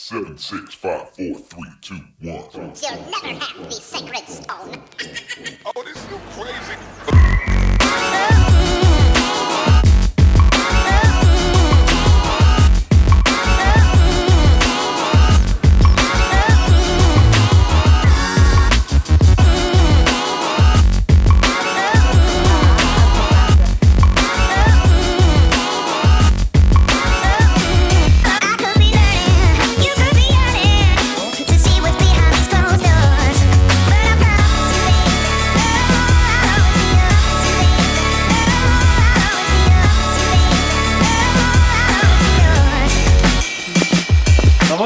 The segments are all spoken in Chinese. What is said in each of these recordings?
Seven, six, five, four, three, two, one. You'll never have the sacred stone. Oh, this you crazy.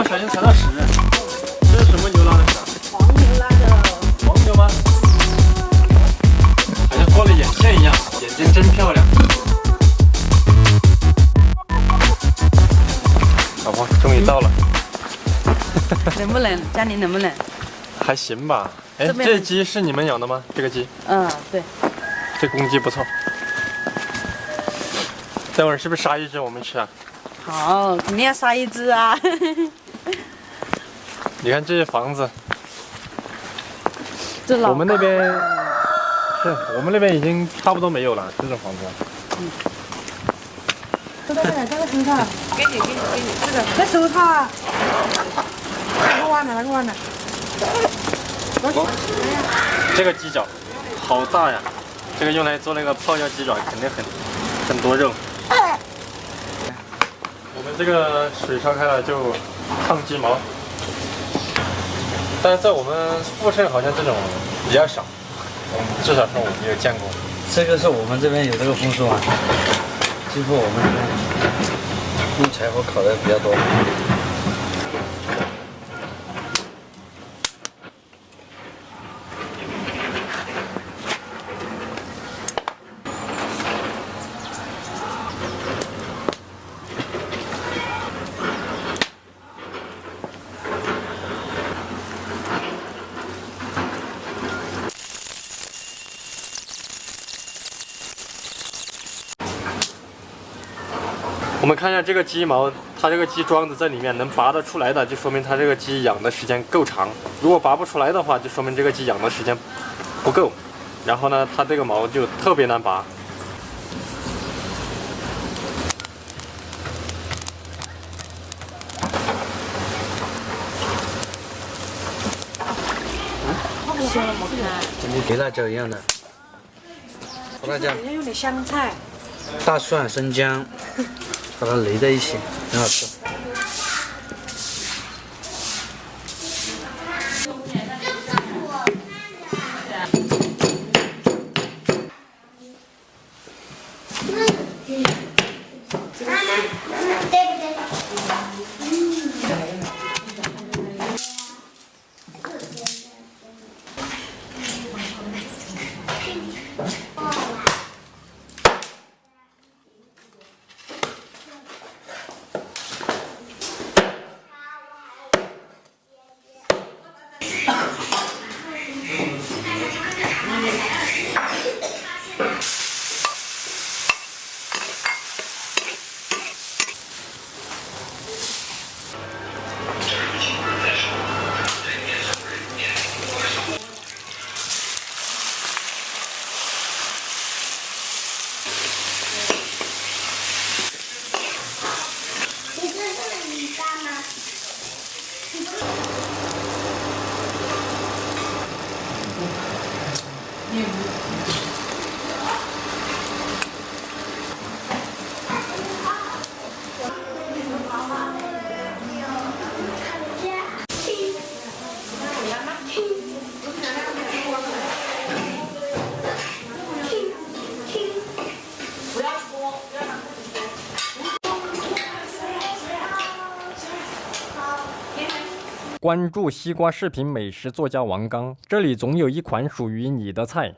婆，小心踩到屎！这是什么牛拉的屎啊？黄牛拉的。黄牛吗？好像过了眼线一样，眼睛真漂亮。老婆，终于到了，冷不冷？家里冷不冷？还行吧？哎，这鸡是你们养的吗？这个鸡，嗯，对。这公鸡不错。待会儿是不是杀一只我们吃啊？好，肯定要杀一只啊！你看这些房子，这老我们那边是我们那边已经差不多没有了这种房子。嗯这个这个手套，给你给你给你这个这手套啊，哪个弯的哪个弯的？这个鸡脚好大呀，这个用来做那个泡椒鸡爪肯定很很多肉。我们这个水烧开了就烫鸡毛，但是在我们富盛好像这种比较少，至少是我没有见过。这个是我们这边有这个风俗啊，几乎我们这边用柴火烤的比较多。我们看一下这个鸡毛，它这个鸡桩子在里面能拔得出来的，就说明它这个鸡养的时间够长；如果拔不出来的话，就说明这个鸡养的时间不够。然后呢，它这个毛就特别难拔。跟肥辣椒一样。的，胡辣椒、要用点香菜，大蒜、生姜，把它垒在一起，很好吃。你也不关注西瓜视频美食作家王刚，这里总有一款属于你的菜。